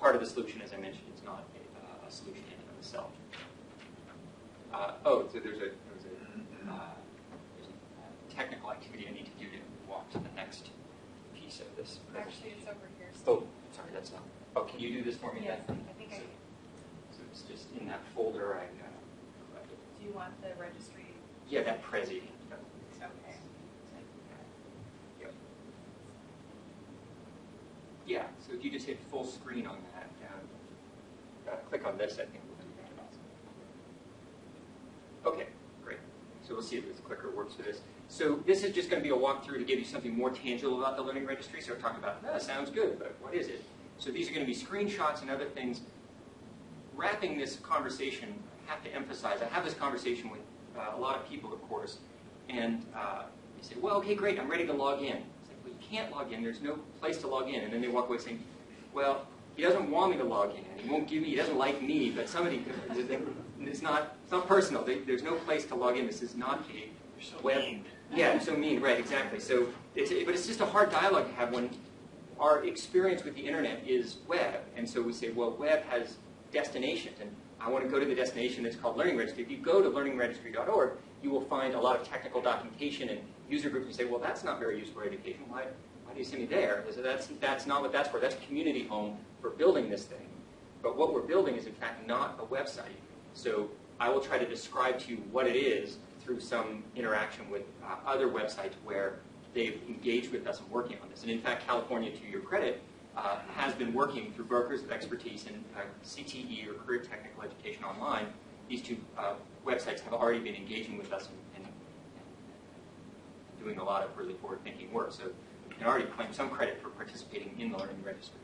part of the solution, as I mentioned. It's not a, a solution in and of itself. Uh, oh, so there's a, there's a, uh, there's a technical activity I need to do to walk to the next piece of this. Actually, it's over here. Steve. Oh, sorry, that's not. Oh, can you do this for me Yes, then? I think I, So, so it's just in that folder I uh, collected. do you want the registry? Yeah, that Prezi. Okay. Yep. Yeah, so if you just hit full screen on that, um, uh, click on this, I think. we'll do that. Okay, great. So we'll see if this clicker works for this. So this is just going to be a walkthrough to give you something more tangible about the Learning Registry. So we're talking about, that sounds good, but what is it? So these are going to be screenshots and other things. Wrapping this conversation, I have to emphasize, I have this conversation with uh, a lot of people, of course, and uh, they say, well, okay, great, I'm ready to log in. It's like, well, you can't log in. There's no place to log in. And then they walk away saying, well, he doesn't want me to log in, he won't give me, he doesn't like me, but somebody could. It's not, it's not personal. There's no place to log in. This is not a so web. mean. Yeah, so mean, right, exactly. So, it's, but it's just a hard dialogue to have when our experience with the internet is web. And so we say, well, web has destinations, and I want to go to the destination that's called Learning Registry. If you go to learningregistry.org, you will find a lot of technical documentation and user groups and say, well, that's not very useful for education. Why, why do you send me there? So that's, that's not what that's for. That's community home for building this thing. But what we're building is, in fact, not a website. So I will try to describe to you what it is through some interaction with uh, other websites where they've engaged with us and working on this. And in fact, California, to your credit, uh, has been working through brokers of expertise in uh, CTE or Career Technical Education Online. These two uh, websites have already been engaging with us doing a lot of really forward-thinking work. So you can already claim some credit for participating in the Learning Registry.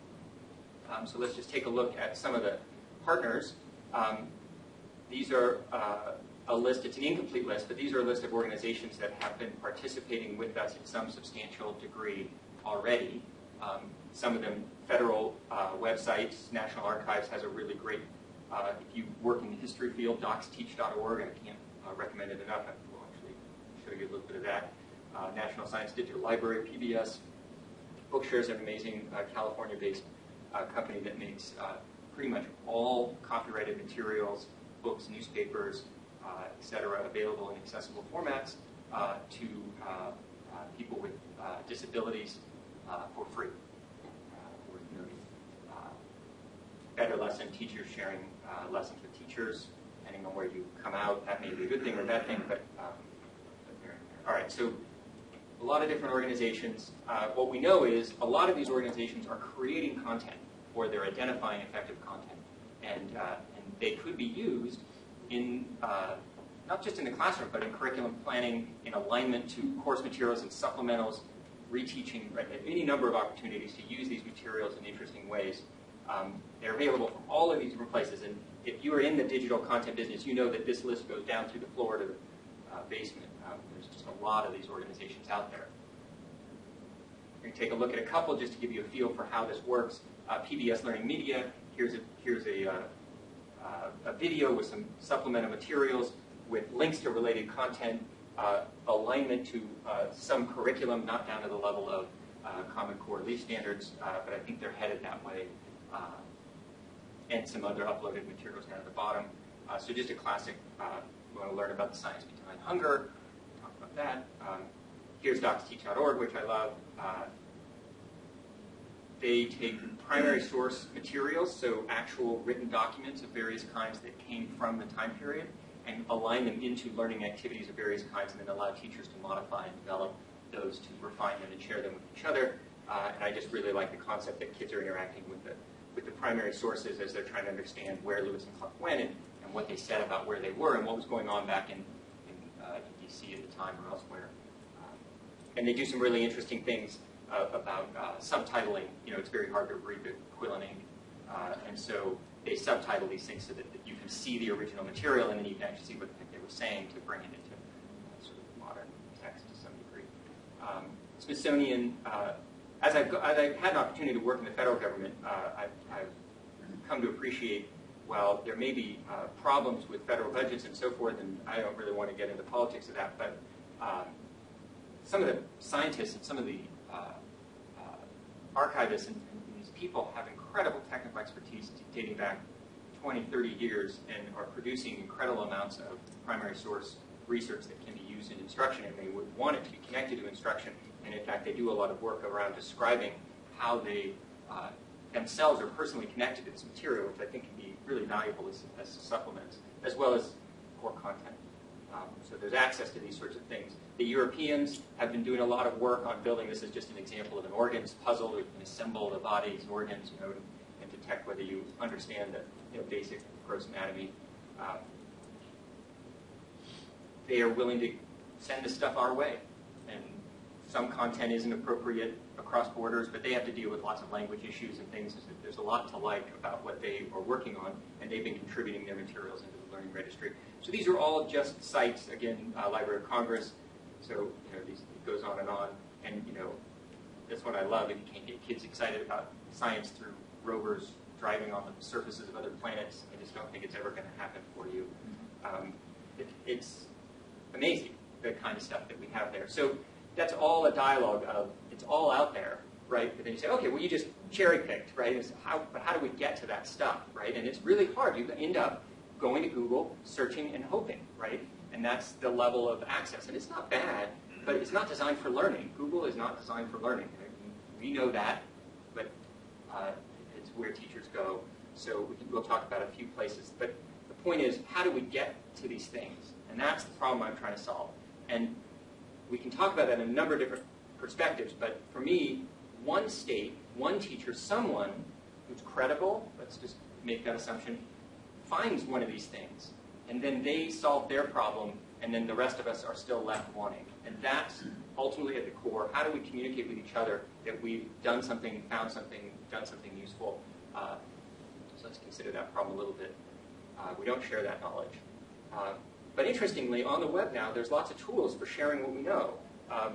Um, so let's just take a look at some of the partners. Um, these are uh, a list, it's an incomplete list, but these are a list of organizations that have been participating with us in some substantial degree already. Um, some of them federal uh, websites, National Archives has a really great, uh, if you work in the history field, docsteach.org, I can't uh, recommend it enough, I will actually show you a little bit of that. Uh, National Science Digital Library, PBS, Bookshare is an amazing uh, California-based uh, company that makes uh, pretty much all copyrighted materials, books, newspapers, uh, et cetera, available in accessible formats uh, to people with disabilities for free. BetterLesson, teachers sharing uh, lessons with teachers, depending on where you come out, that may be a good thing or a bad thing, but, um. All right, so a lot of different organizations. Uh, what we know is a lot of these organizations are creating content or they're identifying effective content. And, uh, and they could be used in, uh, not just in the classroom, but in curriculum planning, in alignment to course materials and supplementals, reteaching, right, any number of opportunities to use these materials in interesting ways. Um, they're available from all of these different places. And if you are in the digital content business, you know that this list goes down through the floor to the uh, basement. Um, there's just a lot of these organizations out there. We're going to take a look at a couple just to give you a feel for how this works. Uh, PBS Learning Media, here's a, here's a, uh, uh, a video with some supplemental materials with links to related content, uh, alignment to some curriculum, not down to the level of Common Core Leaf Standards, but I think they're headed that way, and some other uploaded materials down at the bottom. So just a classic, you want to learn about the science behind hunger, talk about that. Um, here's docsteach.org, which I love. Uh, they take primary source materials, so actual written documents of various kinds that came from the time period, and align them into learning activities of various kinds, and then allow teachers to modify and develop those to refine them and share them with each other. Uh, and I just really like the concept that kids are interacting with the, with the primary sources as they're trying to understand where Lewis and Clark went and, and what they said about where they were and what was going on back in, in, uh, in D.C. at the time or elsewhere. Um, and they do some really interesting things uh, about uh, subtitling. You know, it's very hard to read the Quillen ink. Uh, and so they subtitle these things so that, that you can see the original material and then you can actually see what they were saying to bring it into uh, sort of modern text to some degree. Um, Smithsonian, uh, as, I've, as I've had an opportunity to work in the federal government, I've, I've come to appreciate while there may be uh, problems with federal budgets and so forth, and I don't really want to get into politics of that, but um, some of the scientists and some of the uh, uh, archivists and, and these people have incredible technical expertise dating back 20, 30 years and are producing incredible amounts of primary source research that can be used in instruction, and they would want it to be connected to instruction. And in fact, they do a lot of work around describing how they uh, themselves are personally connected to this material, which I think can be really valuable as, as supplements, as well as core content. Um, so there's access to these sorts of things. The Europeans have been doing a lot of work on building, this is just an example of an organs puzzle. We can assemble the body's organs you know, and detect whether you understand the you know, basic gross anatomy. Um, they are willing to send this stuff our way. Some content isn't appropriate across borders, but they have to deal with lots of language issues and things. There's a lot to like about what they are working on, and they've been contributing their materials into the Learning Registry. So these are all just sites, again, uh, Library of Congress. So you know, these, it goes on and on. And you know, that's what I love. If you can't get kids excited about science through rovers driving on the surfaces of other planets, I just don't think it's ever going to happen for you. Um, it, it's amazing the kind of stuff that we have there. So that's all a dialogue of it's all out there, right? But then you say, okay, well you just cherry picked, right? How, but how do we get to that stuff, right? And it's really hard. You end up going to Google, searching, and hoping, right? And that's the level of access. And it's not bad, but it's not designed for learning. Google is not designed for learning. We know that, but uh, it's where teachers go. So we we'll talk about a few places. But the point is, how do we get to these things? And that's the problem I'm trying to solve. And we can talk about that in a number of different perspectives, but for me, one state, one teacher, someone who's credible, let's just make that assumption, finds one of these things, and then they solve their problem, and then the rest of us are still left wanting. And that's ultimately at the core. How do we communicate with each other that we've done something, found something, done something useful? Uh, so let's consider that problem a little bit. Uh, we don't share that knowledge. Uh, but interestingly, on the web now, there's lots of tools for sharing what we know. Um,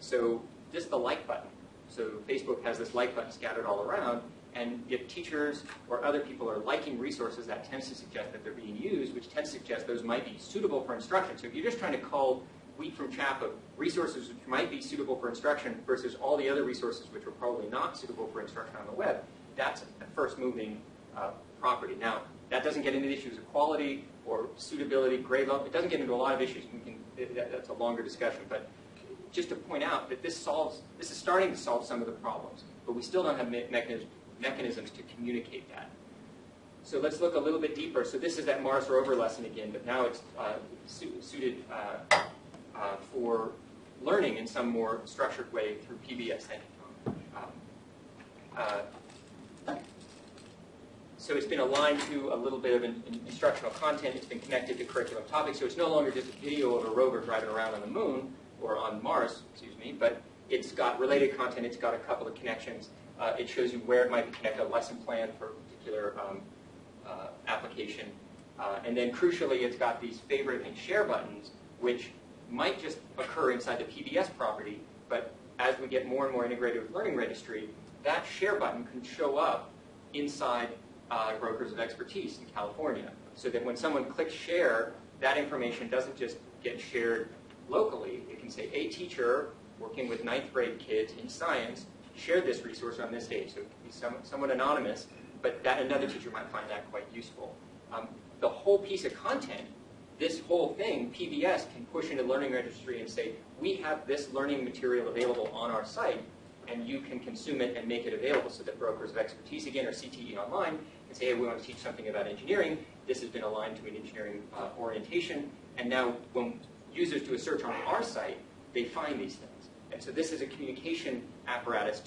so just the like button. So Facebook has this like button scattered all around, and if teachers or other people are liking resources, that tends to suggest that they're being used, which tends to suggest those might be suitable for instruction. So if you're just trying to call wheat from chaff of resources which might be suitable for instruction versus all the other resources which are probably not suitable for instruction on the web, that's a first moving uh, property. Now, that doesn't get into the issues of quality or suitability, grade level. It doesn't get into a lot of issues. Can, that, that's a longer discussion. But just to point out that this solves, this is starting to solve some of the problems, but we still don't have me mechanisms to communicate that. So let's look a little bit deeper. So this is that Mars rover lesson again, but now it's uh, su suited uh, uh, for learning in some more structured way through PBS. Thank you, so it's been aligned to a little bit of an, an instructional content. It's been connected to curriculum topics. So it's no longer just a video of a rover driving around on the moon or on Mars, excuse me, but it's got related content. It's got a couple of connections. Uh, it shows you where it might be connected, a lesson plan for a particular um, uh, application. Uh, and then crucially, it's got these favorite and share buttons, which might just occur inside the PBS property, but as we get more and more integrated with Learning Registry, that share button can show up inside uh, brokers of expertise in California. So that when someone clicks share, that information doesn't just get shared locally. It can say, a teacher working with ninth grade kids in science shared this resource on this date. So it can be somewhat, somewhat anonymous, but that another teacher might find that quite useful. Um, the whole piece of content, this whole thing, PBS can push into Learning Registry and say, we have this learning material available on our site, and you can consume it and make it available so that brokers of expertise, again, or CTE Online, and say, hey, we want to teach something about engineering. This has been aligned to an engineering uh, orientation. And now when users do a search on our site, they find these things. And so this is a communication apparatus